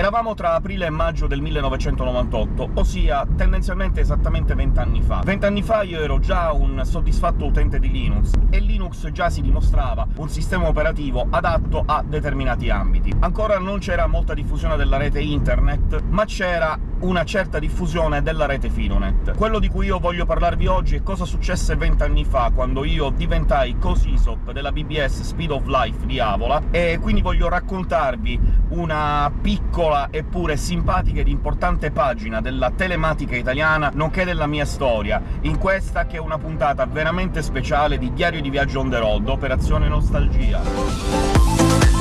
Eravamo tra aprile e maggio del 1998, ossia tendenzialmente esattamente vent'anni fa. Vent'anni fa io ero già un soddisfatto utente di Linux, e Linux già si dimostrava un sistema operativo adatto a determinati ambiti. Ancora non c'era molta diffusione della rete internet, ma c'era una certa diffusione della rete Fidonet. Quello di cui io voglio parlarvi oggi è cosa successe vent'anni fa, quando io diventai co-SISOP della BBS Speed of Life di Avola, e quindi voglio raccontarvi una piccola eppure simpatica ed importante pagina della telematica italiana, nonché della mia storia, in questa che è una puntata veramente speciale di Diario di Viaggio on the road, Operazione Nostalgia.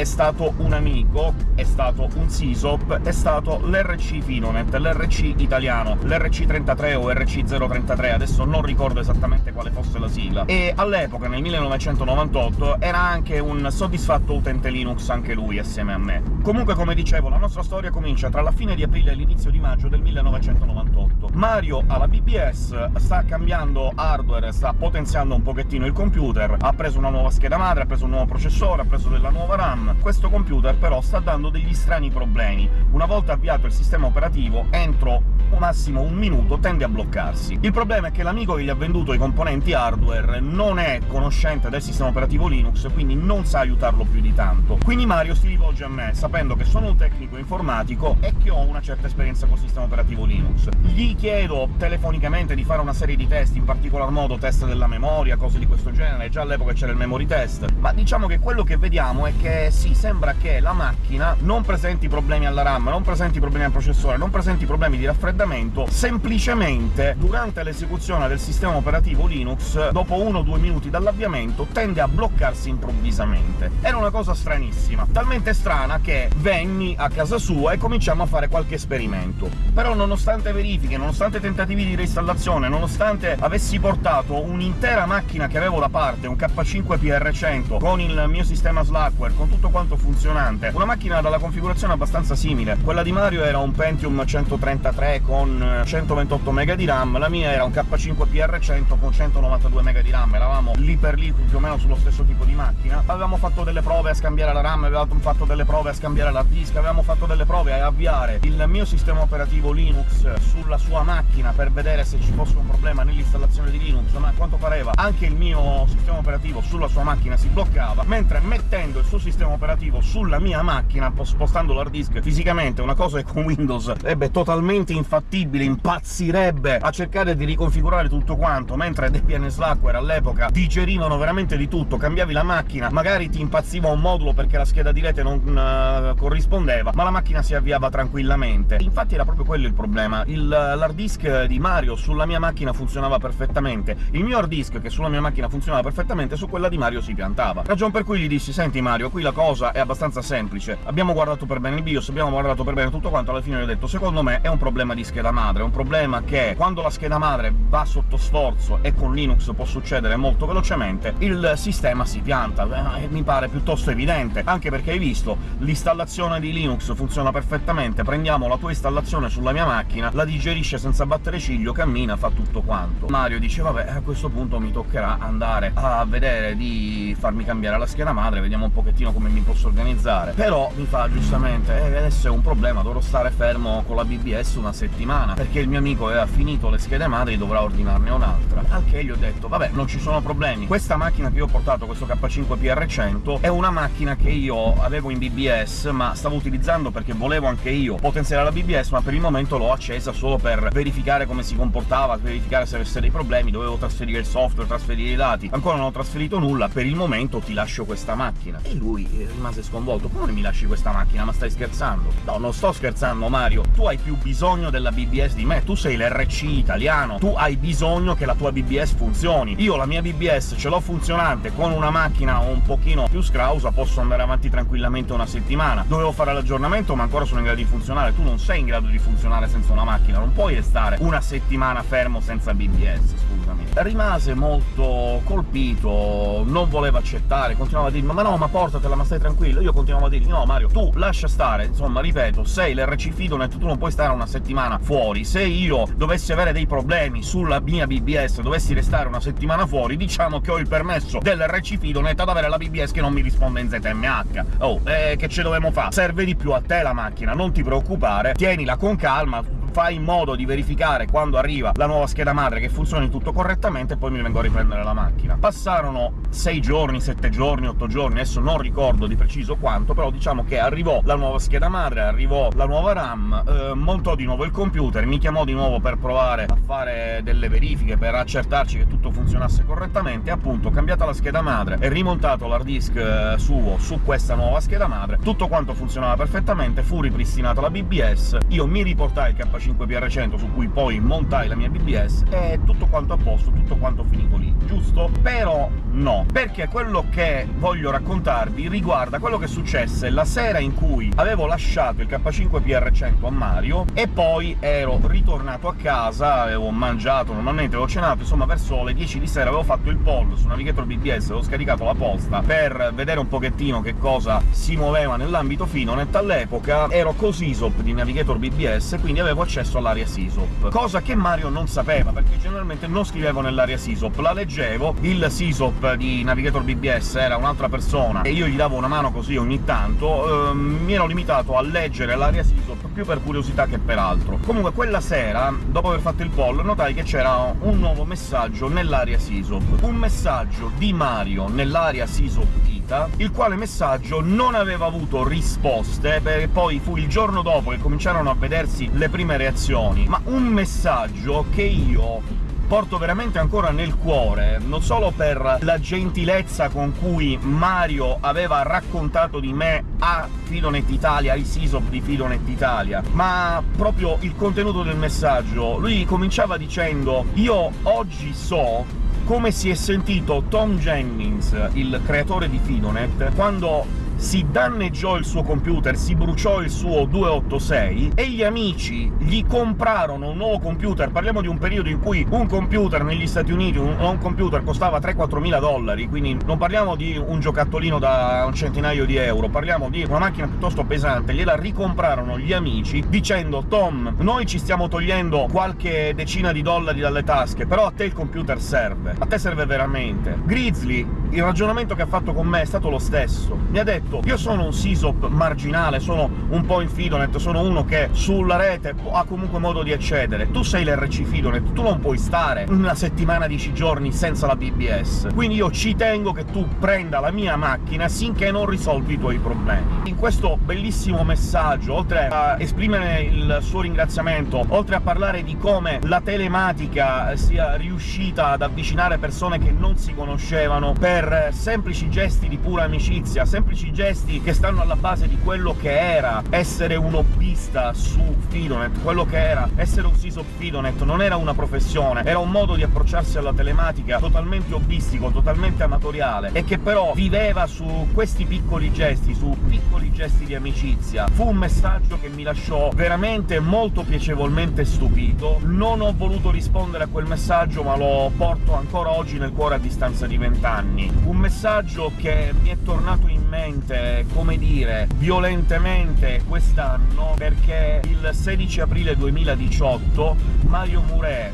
È stato un amico, è stato un SISOP, è stato l'RC Finonet, l'RC italiano, l'RC33 o RC033, adesso non ricordo esattamente quale fosse la sigla, e all'epoca, nel 1998, era anche un soddisfatto utente Linux anche lui, assieme a me. Comunque, come dicevo, la nostra storia comincia tra la fine di aprile e l'inizio di maggio del 1998. Mario alla BBS sta cambiando hardware, sta potenziando un pochettino il computer, ha preso una nuova scheda madre, ha preso un nuovo processore, ha preso della nuova RAM, questo computer però sta dando degli strani problemi. Una volta avviato il sistema operativo, entro massimo un minuto tende a bloccarsi. Il problema è che l'amico che gli ha venduto i componenti hardware non è conoscente del sistema operativo Linux, quindi non sa aiutarlo più di tanto. Quindi Mario si rivolge a me, sapendo che sono un tecnico informatico e che ho una certa esperienza col sistema operativo Linux. Gli chiedo telefonicamente di fare una serie di test, in particolar modo test della memoria, cose di questo genere, già all'epoca c'era il memory test, ma diciamo che quello che vediamo è che sì, sembra che la macchina non presenti problemi alla RAM, non presenti problemi al processore, non presenti problemi di raffreddamento, semplicemente durante l'esecuzione del sistema operativo Linux, dopo 1-2 minuti dall'avviamento, tende a bloccarsi improvvisamente. Era una cosa stranissima, talmente strana che venni a casa sua e cominciamo a fare qualche esperimento. Però nonostante verifiche, nonostante tentativi di reinstallazione, nonostante avessi portato un'intera macchina che avevo da parte, un K5 PR100, con il mio sistema Slackware, con tutto quanto funzionante. Una macchina dalla configurazione abbastanza simile. Quella di Mario era un Pentium 133 con 128 MB di RAM, la mia era un K5 PR100 con 192 MB di RAM, eravamo lì per lì più o meno sullo stesso tipo di macchina. Avevamo fatto delle prove a scambiare la RAM, avevamo fatto delle prove a scambiare l'hard disk, avevamo fatto delle prove a avviare il mio sistema operativo Linux sulla sua macchina per vedere se ci fosse un problema nell'installazione di Linux, ma a quanto pareva anche il mio sistema operativo sulla sua macchina si bloccava, mentre mettendo il suo sistema operativo sulla mia macchina, spostando l'hard disk fisicamente, una cosa che con Windows sarebbe totalmente infattibile, impazzirebbe a cercare di riconfigurare tutto quanto, mentre Debian e Slackware all'epoca digerivano veramente di tutto, cambiavi la macchina, magari ti impazziva un modulo perché la scheda di rete non uh, corrispondeva, ma la macchina si avviava tranquillamente. Infatti era proprio quello il problema. L'hard disk di Mario sulla mia macchina funzionava perfettamente, il mio hard disk, che sulla mia macchina funzionava perfettamente, su quella di Mario si piantava. Ragion per cui gli dissi «Senti Mario, qui la cosa è abbastanza semplice. Abbiamo guardato per bene il BIOS, abbiamo guardato per bene tutto quanto, alla fine gli ho detto «Secondo me è un problema di scheda madre, è un problema che quando la scheda madre va sotto sforzo, e con Linux può succedere molto velocemente, il sistema si pianta». Eh, mi pare piuttosto evidente, anche perché hai visto, l'installazione di Linux funziona perfettamente, prendiamo la tua installazione sulla mia macchina, la digerisce senza battere ciglio, cammina, fa tutto quanto. Mario dice «Vabbè, a questo punto mi toccherà andare a vedere di farmi cambiare la scheda madre, vediamo un pochettino come mi posso organizzare. Però mi fa giustamente eh, adesso è un problema, dovrò stare fermo con la BBS una settimana, perché il mio amico aveva finito le schede madri e dovrà ordinarne un'altra. Al che gli ho detto vabbè, non ci sono problemi, questa macchina che io ho portato, questo K5 PR100, è una macchina che io avevo in BBS, ma stavo utilizzando perché volevo anche io potenziare la BBS, ma per il momento l'ho accesa solo per verificare come si comportava, verificare se avesse dei problemi, dovevo trasferire il software, trasferire i dati. Ancora non ho trasferito nulla, per il momento ti lascio questa macchina. E lui eh, rimase sconvolto. Come mi lasci questa macchina? Ma stai scherzando? No, non sto scherzando, Mario. Tu hai più bisogno della BBS di me. Tu sei l'RC italiano. Tu hai bisogno che la tua BBS funzioni. Io la mia BBS ce l'ho funzionante, con una macchina un pochino più scrausa posso andare avanti tranquillamente una settimana. Dovevo fare l'aggiornamento, ma ancora sono in grado di funzionare. Tu non sei in grado di funzionare senza una macchina, non puoi restare una settimana fermo senza BBS, scusami. Rimase molto colpito, non voleva accettare, continuava a dirmi «ma no, ma portatela, ma stai tranquillo. Io continuavo a dirgli no Mario, tu lascia stare, insomma, ripeto, sei l'RC Fidonet, tu non puoi stare una settimana fuori. Se io dovessi avere dei problemi sulla mia BBS, dovessi restare una settimana fuori, diciamo che ho il permesso dell'RC Fidonet ad avere la BBS che non mi risponde in ZMH. Oh, eh, che ce dovevamo fare? Serve di più a te la macchina, non ti preoccupare, tienila con calma, fai in modo di verificare quando arriva la nuova scheda madre che funzioni tutto correttamente, e poi mi vengo a riprendere la macchina. Passarono 6 giorni, 7 giorni, 8 giorni, adesso non ricordo di preciso quanto, però diciamo che arrivò la nuova scheda madre, arrivò la nuova RAM, eh, montò di nuovo il computer, mi chiamò di nuovo per provare a fare delle verifiche, per accertarci che tutto funzionasse correttamente, appunto, cambiata la scheda madre e rimontato l'hard disk eh, suo su questa nuova scheda madre, tutto quanto funzionava perfettamente, fu ripristinata la BBS, io mi riportai il KC 5 PR100 su cui poi montai la mia BBS, e tutto quanto a posto, tutto quanto finito lì, giusto? Però no, perché quello che voglio raccontarvi riguarda quello che successe la sera in cui avevo lasciato il K5 PR100 a Mario, e poi ero ritornato a casa, avevo mangiato, normalmente avevo cenato, insomma verso le 10 di sera avevo fatto il poll su Navigator BBS, avevo scaricato la posta per vedere un pochettino che cosa si muoveva nell'ambito Finonet. All'epoca ero co-SysOp di Navigator BBS, quindi avevo accesso all'area SysOp, cosa che Mario non sapeva, perché generalmente non scrivevo nell'area SysOp, la leggevo, il SysOp di Navigator BBS era un'altra persona, e io gli davo una mano così ogni tanto, ehm, mi ero limitato a leggere l'area SysOp più per curiosità che per altro. Comunque quella sera, dopo aver fatto il poll, notai che c'era un nuovo messaggio nell'area SysOp, un messaggio di Mario nell'area SysOp Ita, il quale messaggio non aveva avuto risposte, perché poi fu il giorno dopo che cominciarono a vedersi le prime reazioni, ma un messaggio che io porto veramente ancora nel cuore, non solo per la gentilezza con cui Mario aveva raccontato di me a Fidonet Italia, ai SysOp di Fidonet Italia, ma proprio il contenuto del messaggio. Lui cominciava dicendo «Io oggi so come si è sentito Tom Jennings, il creatore di Fidonet, quando si danneggiò il suo computer, si bruciò il suo 286, e gli amici gli comprarono un nuovo computer. Parliamo di un periodo in cui un computer negli Stati Uniti, un, un computer costava 3-4 mila dollari, quindi non parliamo di un giocattolino da un centinaio di euro, parliamo di una macchina piuttosto pesante. Gliela ricomprarono gli amici, dicendo «Tom, noi ci stiamo togliendo qualche decina di dollari dalle tasche, però a te il computer serve, a te serve veramente». Grizzly, il ragionamento che ha fatto con me è stato lo stesso. Mi ha detto io sono un SysOp marginale, sono un po' in Fidonet, sono uno che sulla rete ha comunque modo di accedere. Tu sei l'RC Fidonet, tu non puoi stare una settimana, dieci giorni senza la BBS, quindi io ci tengo che tu prenda la mia macchina sinché non risolvi i tuoi problemi. In questo bellissimo messaggio, oltre a esprimere il suo ringraziamento, oltre a parlare di come la telematica sia riuscita ad avvicinare persone che non si conoscevano per semplici gesti di pura amicizia, semplici gesti gesti che stanno alla base di quello che era essere un hobbista su Fidonet, quello che era essere un SysOp Fidonet non era una professione, era un modo di approcciarsi alla telematica totalmente hobbistico, totalmente amatoriale, e che però viveva su questi piccoli gesti, su piccoli gesti di amicizia. Fu un messaggio che mi lasciò veramente molto piacevolmente stupito, non ho voluto rispondere a quel messaggio, ma lo porto ancora oggi nel cuore a distanza di vent'anni. Un messaggio che mi è tornato in mente veramente, come dire, violentemente quest'anno, perché il 16 aprile 2018 Mario Murè,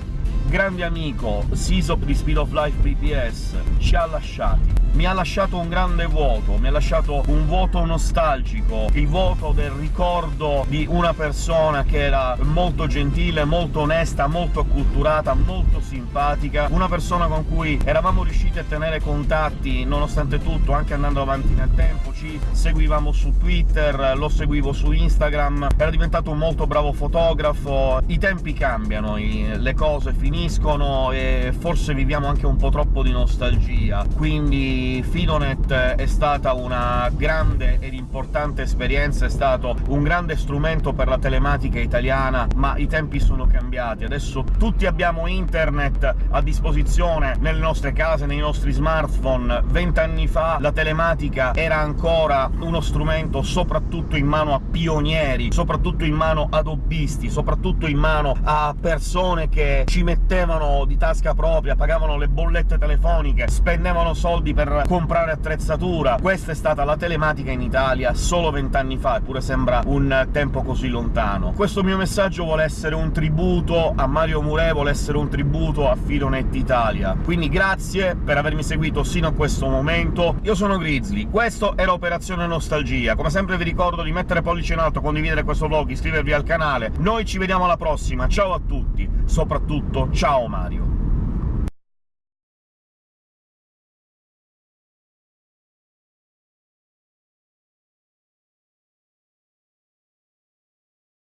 grande amico, SysOp di Speed of Life BPS, ci ha lasciati. Mi ha lasciato un grande vuoto, mi ha lasciato un vuoto nostalgico, il vuoto del ricordo di una persona che era molto gentile, molto onesta, molto acculturata, molto simpatica, una persona con cui eravamo riusciti a tenere contatti nonostante tutto, anche andando avanti nel tempo, ci seguivamo su Twitter, lo seguivo su Instagram, era diventato un molto bravo fotografo. I tempi cambiano, le cose finiscono e forse viviamo anche un po' troppo di nostalgia, quindi Fidonet è stata una grande ed importante esperienza, è stato un grande strumento per la telematica italiana, ma i tempi sono cambiati. Adesso tutti abbiamo internet a disposizione nelle nostre case, nei nostri smartphone. Vent'anni fa la telematica era ancora uno strumento soprattutto in mano a pionieri, soprattutto in mano ad hobbisti, soprattutto in mano a persone che ci mettevano di tasca propria, pagavano le bollette telefoniche, spendevano soldi per comprare attrezzatura. Questa è stata la telematica in Italia solo vent'anni fa, eppure sembra un tempo così lontano. Questo mio messaggio vuole essere un tributo a Mario Murè, vuole essere un tributo a Filonet Italia. Quindi grazie per avermi seguito sino a questo momento. Io sono Grizzly, questo era Operazione Nostalgia. Come sempre vi ricordo di mettere pollice in alto, condividere questo vlog, iscrivervi al canale. Noi ci vediamo alla prossima, ciao a tutti! Soprattutto ciao Mario!